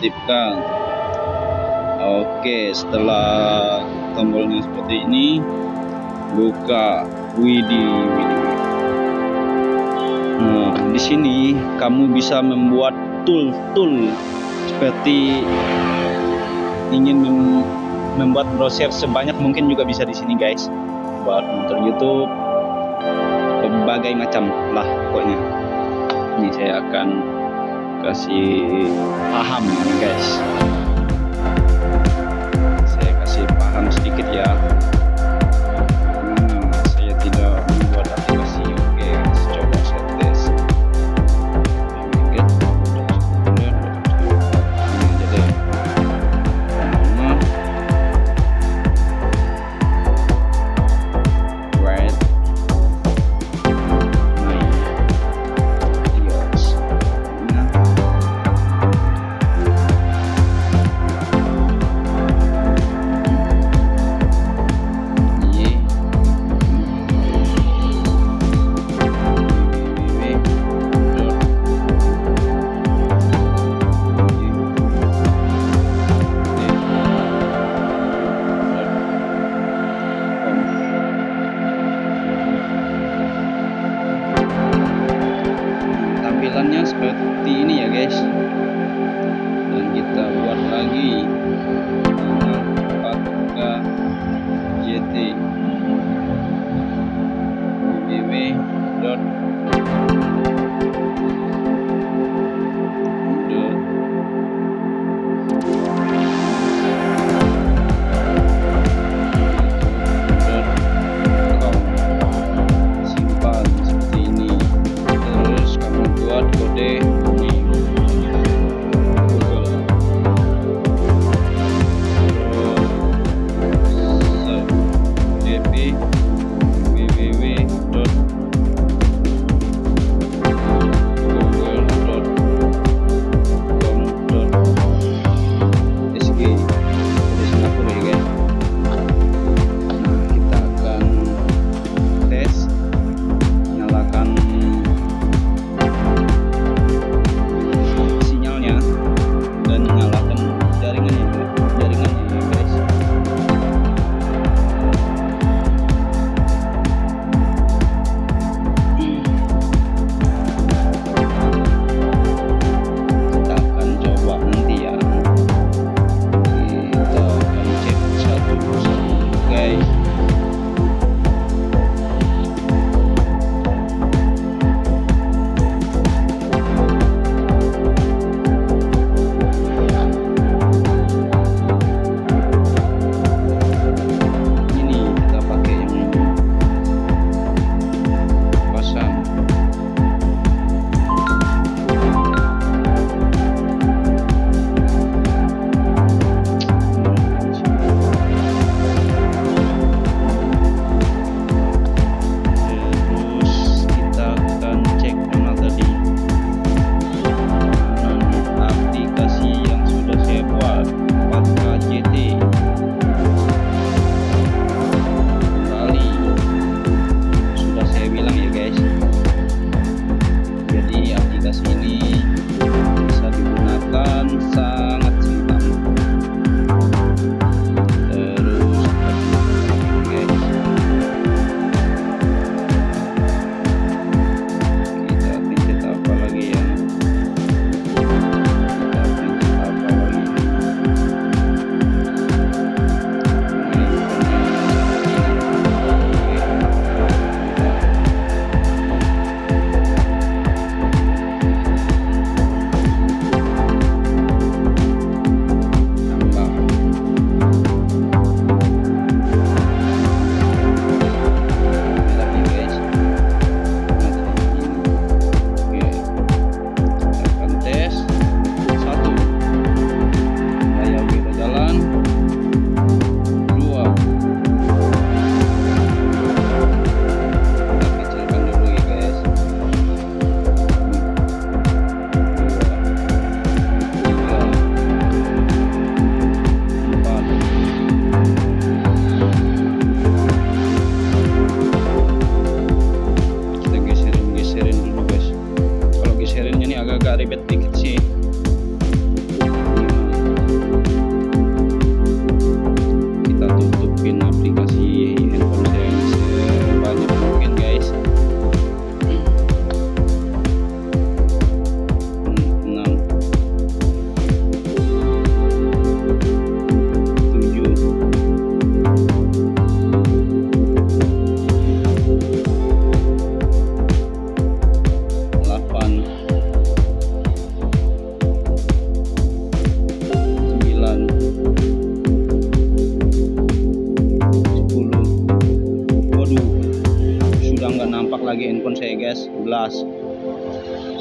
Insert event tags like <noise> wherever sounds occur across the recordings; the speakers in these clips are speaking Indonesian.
aktifkan oke setelah tombolnya seperti ini buka widih nah di sini kamu bisa membuat tool-tool seperti ingin mem membuat browser sebanyak mungkin juga bisa di sini guys. Buat nonton YouTube berbagai macam lah pokoknya. Ini saya akan kasih paham guys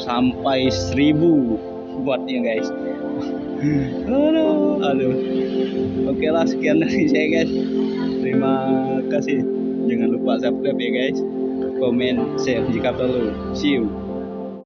sampai 1000 buatnya guys. <laughs> Aduh. Aduh. Oke lah sekian dari saya guys. Terima kasih. Jangan lupa subscribe ya guys. Komen share jika perlu. See you